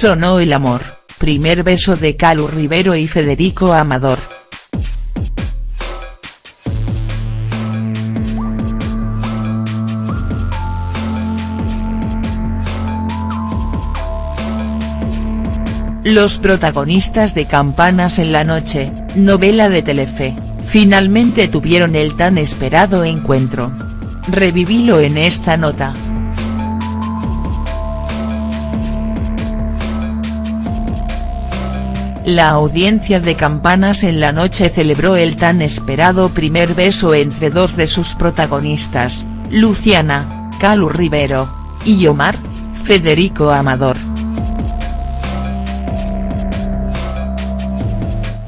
Sonó el amor, primer beso de Calu Rivero y Federico Amador. Los protagonistas de Campanas en la noche, novela de Telefe, finalmente tuvieron el tan esperado encuentro. Revivílo en esta nota. La audiencia de Campanas en la noche celebró el tan esperado primer beso entre dos de sus protagonistas, Luciana, Calu Rivero, y Omar, Federico Amador.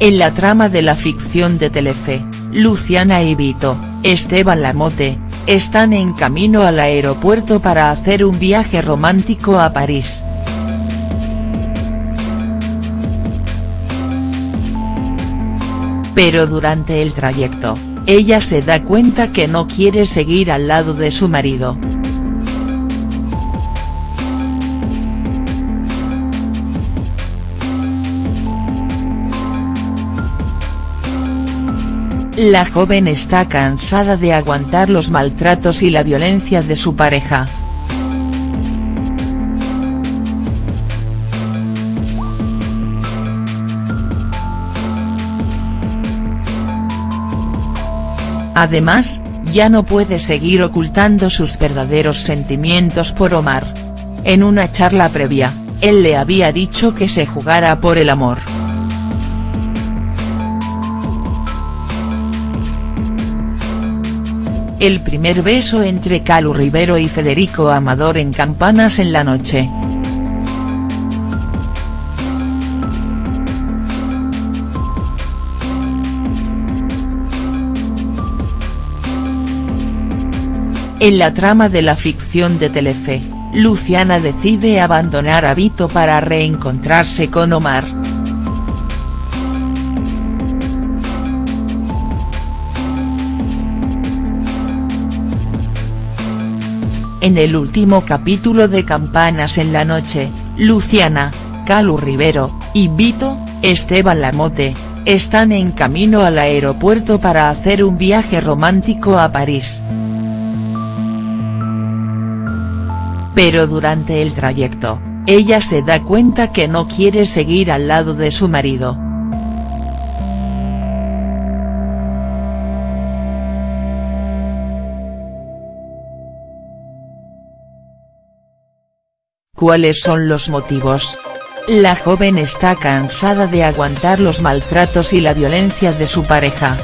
En la trama de la ficción de Telefe, Luciana y Vito, Esteban Lamote, están en camino al aeropuerto para hacer un viaje romántico a París. Pero durante el trayecto, ella se da cuenta que no quiere seguir al lado de su marido. La joven está cansada de aguantar los maltratos y la violencia de su pareja. Además, ya no puede seguir ocultando sus verdaderos sentimientos por Omar. En una charla previa, él le había dicho que se jugara por el amor. El primer beso entre Calu Rivero y Federico Amador en Campanas en la noche. En la trama de la ficción de Telefe, Luciana decide abandonar a Vito para reencontrarse con Omar. En el último capítulo de Campanas en la noche, Luciana, Calu Rivero, y Vito, Esteban Lamote, están en camino al aeropuerto para hacer un viaje romántico a París. Pero durante el trayecto, ella se da cuenta que no quiere seguir al lado de su marido. ¿Cuáles son los motivos? La joven está cansada de aguantar los maltratos y la violencia de su pareja.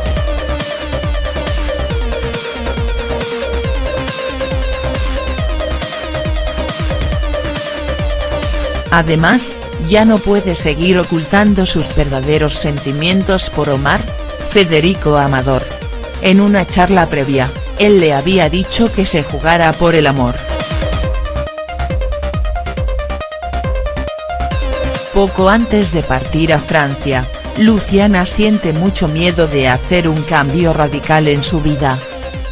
Además, ya no puede seguir ocultando sus verdaderos sentimientos por Omar, Federico Amador. En una charla previa, él le había dicho que se jugara por el amor. Poco antes de partir a Francia, Luciana siente mucho miedo de hacer un cambio radical en su vida.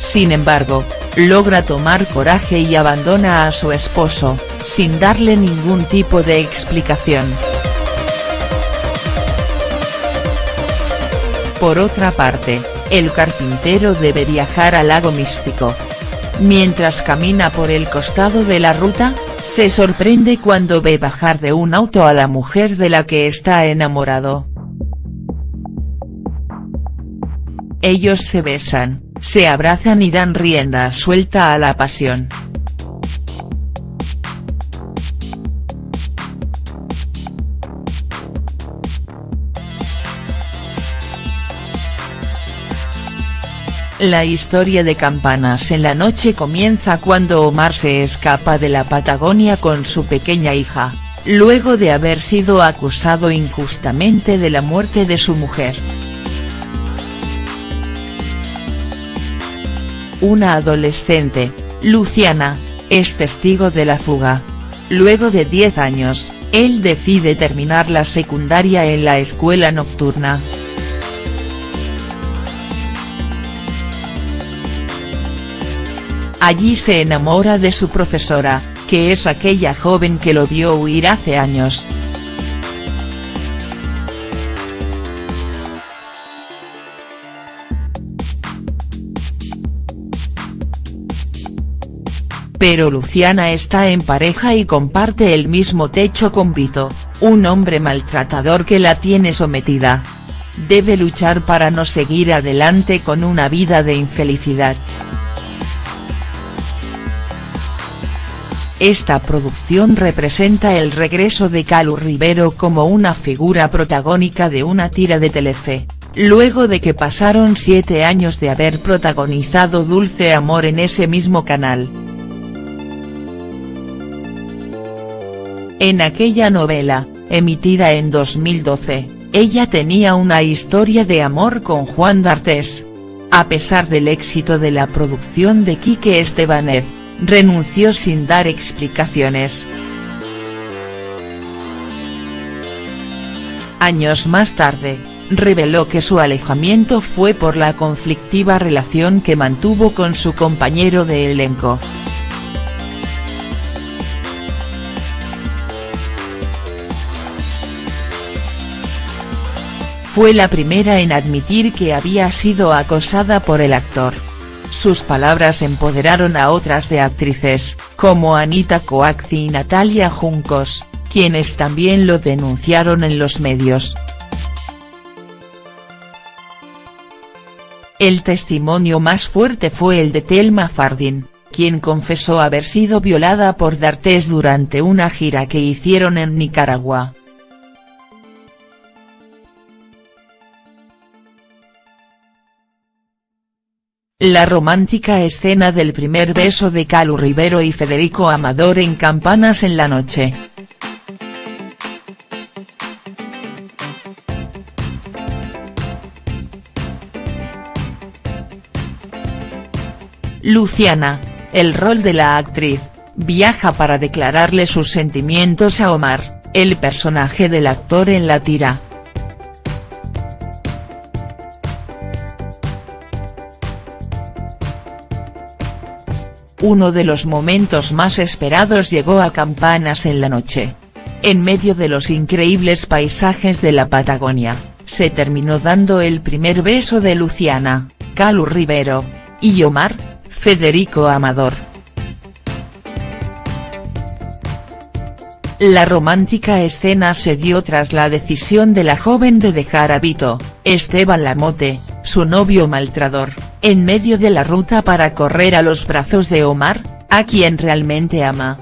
Sin embargo, logra tomar coraje y abandona a su esposo, sin darle ningún tipo de explicación. Por otra parte, el carpintero debe viajar al lago místico. Mientras camina por el costado de la ruta, se sorprende cuando ve bajar de un auto a la mujer de la que está enamorado. Ellos se besan, se abrazan y dan rienda suelta a la pasión. La historia de Campanas en la noche comienza cuando Omar se escapa de la Patagonia con su pequeña hija, luego de haber sido acusado injustamente de la muerte de su mujer. Una adolescente, Luciana, es testigo de la fuga. Luego de 10 años, él decide terminar la secundaria en la escuela nocturna. Allí se enamora de su profesora, que es aquella joven que lo vio huir hace años. Pero Luciana está en pareja y comparte el mismo techo con Vito, un hombre maltratador que la tiene sometida. Debe luchar para no seguir adelante con una vida de infelicidad. Esta producción representa el regreso de Calu Rivero como una figura protagónica de una tira de Telefe, luego de que pasaron siete años de haber protagonizado Dulce Amor en ese mismo canal. En aquella novela, emitida en 2012, ella tenía una historia de amor con Juan D'Artes. A pesar del éxito de la producción de Quique Estebanev, renunció sin dar explicaciones. Años más tarde, reveló que su alejamiento fue por la conflictiva relación que mantuvo con su compañero de elenco. Fue la primera en admitir que había sido acosada por el actor. Sus palabras empoderaron a otras de actrices, como Anita Coacti y Natalia Juncos, quienes también lo denunciaron en los medios. El testimonio más fuerte fue el de Thelma Fardin, quien confesó haber sido violada por D'Artes durante una gira que hicieron en Nicaragua. La romántica escena del primer beso de Calu Rivero y Federico Amador en Campanas en la noche. Luciana, el rol de la actriz, viaja para declararle sus sentimientos a Omar, el personaje del actor en la tira. Uno de los momentos más esperados llegó a Campanas en la noche. En medio de los increíbles paisajes de la Patagonia, se terminó dando el primer beso de Luciana, Calu Rivero, y Omar, Federico Amador. La romántica escena se dio tras la decisión de la joven de dejar a Vito, Esteban Lamote, su novio maltrador, en medio de la ruta para correr a los brazos de Omar, a quien realmente ama.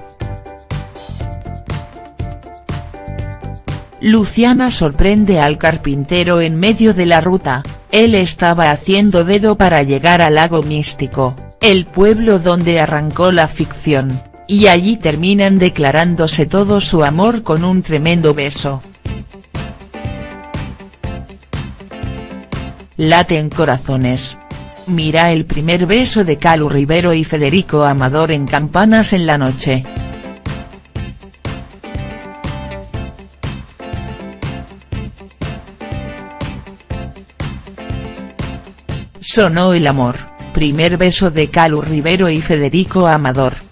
Luciana sorprende al carpintero en medio de la ruta, él estaba haciendo dedo para llegar al lago místico, el pueblo donde arrancó la ficción, y allí terminan declarándose todo su amor con un tremendo beso. Laten corazones. Mira el primer beso de Calu Rivero y Federico Amador en Campanas en la noche. Sonó el amor, primer beso de Calu Rivero y Federico Amador.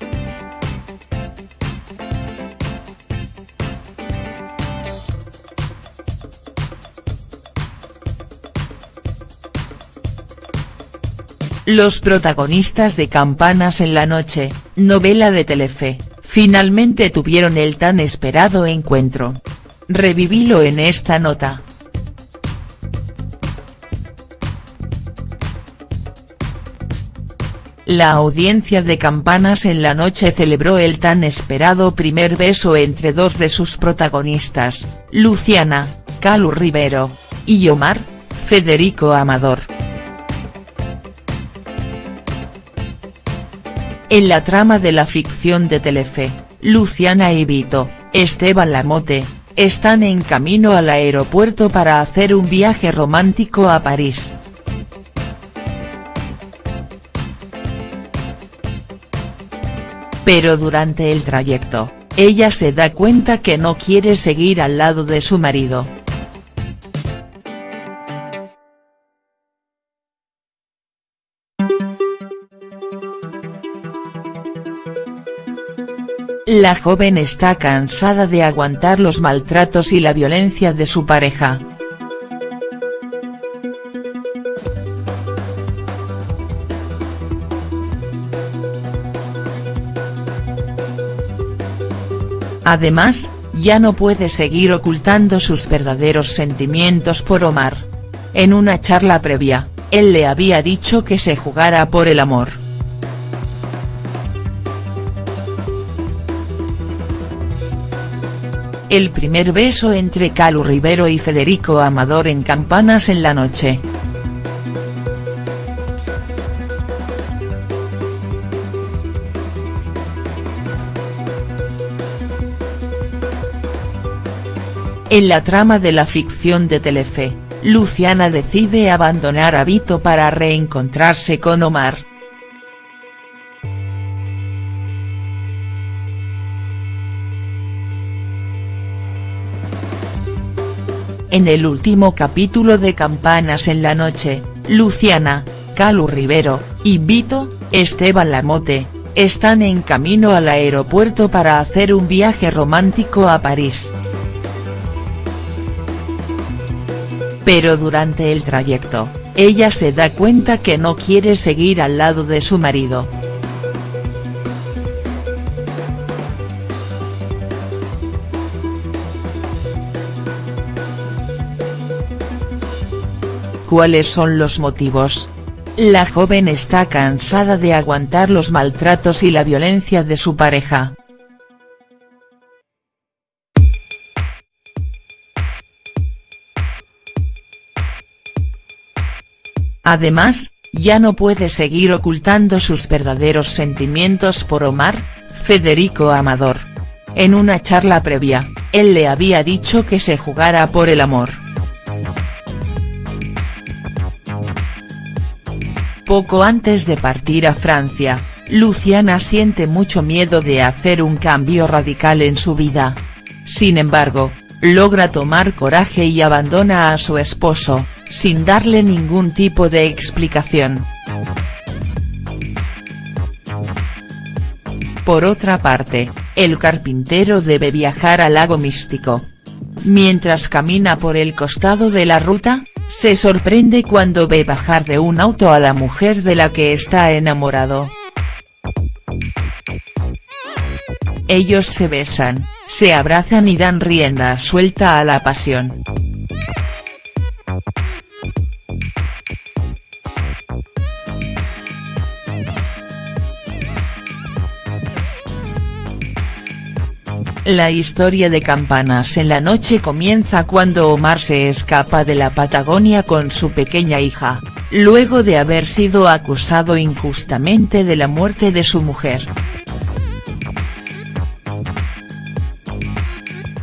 Los protagonistas de Campanas en la noche, novela de Telefe, finalmente tuvieron el tan esperado encuentro. Revivilo en esta nota. La audiencia de Campanas en la noche celebró el tan esperado primer beso entre dos de sus protagonistas, Luciana, Calu Rivero, y Omar, Federico Amador. En la trama de la ficción de Telefe, Luciana y Vito, Esteban Lamote, están en camino al aeropuerto para hacer un viaje romántico a París. Pero durante el trayecto, ella se da cuenta que no quiere seguir al lado de su marido. La joven está cansada de aguantar los maltratos y la violencia de su pareja. Además, ya no puede seguir ocultando sus verdaderos sentimientos por Omar. En una charla previa, él le había dicho que se jugara por el amor. El primer beso entre Calu Rivero y Federico Amador en Campanas en la noche. En la trama de la ficción de Telefe, Luciana decide abandonar a Vito para reencontrarse con Omar. En el último capítulo de Campanas en la noche, Luciana, Calu Rivero, y Vito, Esteban Lamote, están en camino al aeropuerto para hacer un viaje romántico a París. Pero durante el trayecto, ella se da cuenta que no quiere seguir al lado de su marido. ¿Cuáles son los motivos? La joven está cansada de aguantar los maltratos y la violencia de su pareja. Además, ya no puede seguir ocultando sus verdaderos sentimientos por Omar, Federico Amador. En una charla previa, él le había dicho que se jugara por el amor. Poco antes de partir a Francia, Luciana siente mucho miedo de hacer un cambio radical en su vida. Sin embargo, logra tomar coraje y abandona a su esposo, sin darle ningún tipo de explicación. Por otra parte, el carpintero debe viajar al lago místico. Mientras camina por el costado de la ruta, se sorprende cuando ve bajar de un auto a la mujer de la que está enamorado. Ellos se besan, se abrazan y dan rienda suelta a la pasión. La historia de Campanas en la noche comienza cuando Omar se escapa de la Patagonia con su pequeña hija, luego de haber sido acusado injustamente de la muerte de su mujer.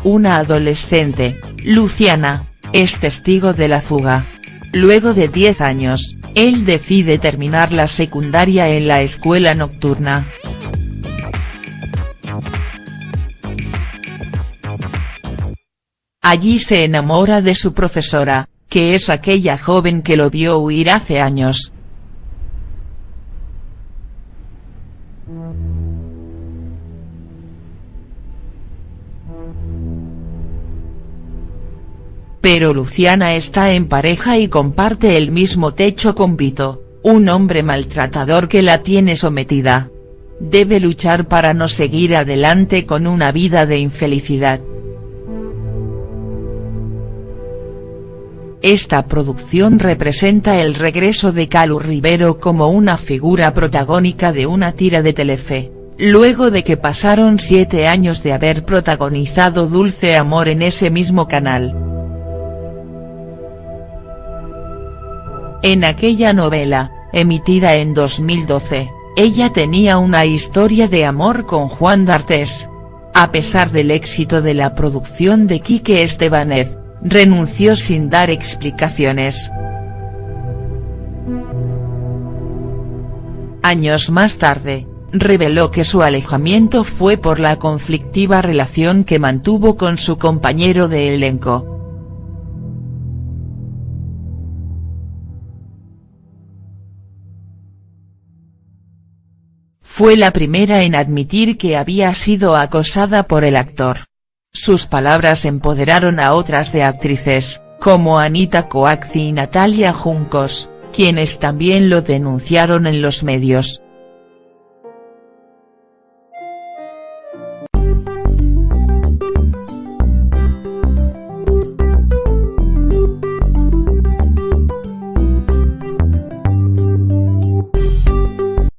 Una adolescente, Luciana, es testigo de la fuga. Luego de 10 años, él decide terminar la secundaria en la escuela nocturna. Allí se enamora de su profesora, que es aquella joven que lo vio huir hace años. Pero Luciana está en pareja y comparte el mismo techo con Vito, un hombre maltratador que la tiene sometida. Debe luchar para no seguir adelante con una vida de infelicidad. Esta producción representa el regreso de Calu Rivero como una figura protagónica de una tira de Telefe, luego de que pasaron siete años de haber protagonizado Dulce Amor en ese mismo canal. En aquella novela, emitida en 2012, ella tenía una historia de amor con Juan D'Artes. A pesar del éxito de la producción de Quique Estebanez, renunció sin dar explicaciones. Años más tarde, reveló que su alejamiento fue por la conflictiva relación que mantuvo con su compañero de elenco. fue la primera en admitir que había sido acosada por el actor. Sus palabras empoderaron a otras de actrices, como Anita Coacci y Natalia Juncos, quienes también lo denunciaron en los medios.